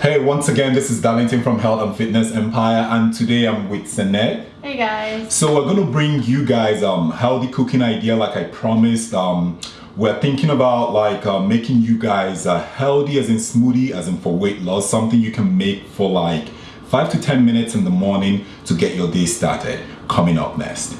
Hey, once again, this is Darlington from Health and Fitness Empire, and today I'm with Senet. Hey guys. So we're gonna bring you guys um healthy cooking idea, like I promised. Um, we're thinking about like uh, making you guys uh, healthy, as in smoothie, as in for weight loss, something you can make for like five to ten minutes in the morning to get your day started. Coming up next.